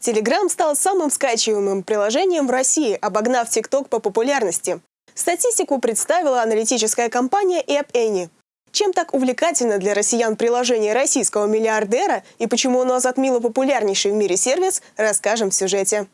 Telegram стал самым скачиваемым приложением в России, обогнав TikTok по популярности. Статистику представила аналитическая компания App Annie. Чем так увлекательно для россиян приложение российского миллиардера и почему оно затмило популярнейший в мире сервис, расскажем в сюжете.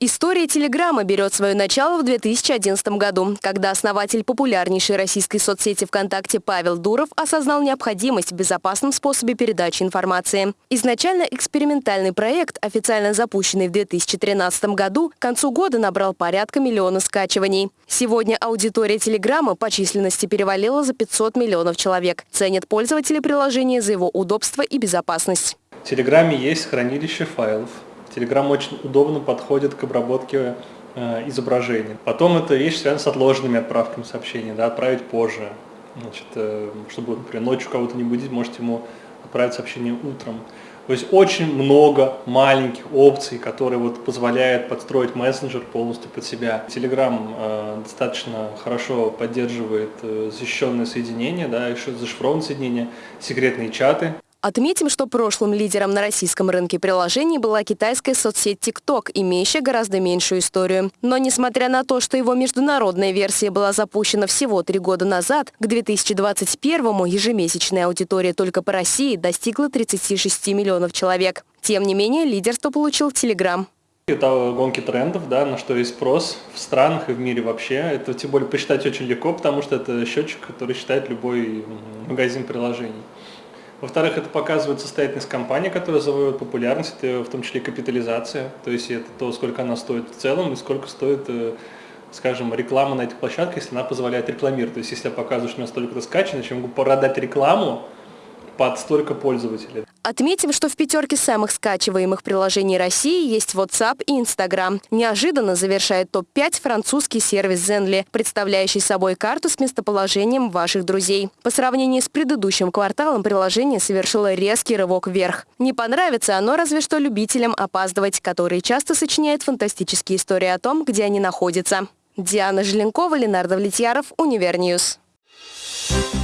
История Телеграма берет свое начало в 2011 году, когда основатель популярнейшей российской соцсети ВКонтакте Павел Дуров осознал необходимость в безопасном способе передачи информации. Изначально экспериментальный проект, официально запущенный в 2013 году, к концу года набрал порядка миллиона скачиваний. Сегодня аудитория Телеграма по численности перевалила за 500 миллионов человек. Ценят пользователи приложения за его удобство и безопасность. В Телеграме есть хранилище файлов, Telegram очень удобно подходит к обработке э, изображений. Потом это вещь связана с отложенными отправками сообщений, да, отправить позже. Значит, э, чтобы, например, ночью кого-то не будить, можете ему отправить сообщение утром. То есть очень много маленьких опций, которые вот позволяют подстроить мессенджер полностью под себя. Telegram э, достаточно хорошо поддерживает э, защищенное соединение, да, зашифрованное соединение, секретные чаты. Отметим, что прошлым лидером на российском рынке приложений была китайская соцсеть TikTok, имеющая гораздо меньшую историю. Но несмотря на то, что его международная версия была запущена всего три года назад, к 2021-му ежемесячная аудитория только по России достигла 36 миллионов человек. Тем не менее, лидерство получил Telegram. Это гонки трендов, да, на что есть спрос в странах и в мире вообще. Это тем более посчитать очень легко, потому что это счетчик, который считает любой магазин приложений. Во-вторых, это показывает состоятельность компании, которая завоевывает популярность, в том числе капитализация, то есть это то, сколько она стоит в целом и сколько стоит, э, скажем, реклама на этих площадках, если она позволяет рекламировать. То есть если я показываю, что у меня столько-то скачано, я могу продать рекламу, под столько пользователей. Отметим, что в пятерке самых скачиваемых приложений России есть WhatsApp и Instagram. Неожиданно завершает топ-5 французский сервис Zenly, представляющий собой карту с местоположением ваших друзей. По сравнению с предыдущим кварталом приложение совершило резкий рывок вверх. Не понравится оно разве что любителям опаздывать, которые часто сочиняют фантастические истории о том, где они находятся. Диана Желенкова, Ленар Давлетьяров, Univer News. Thank you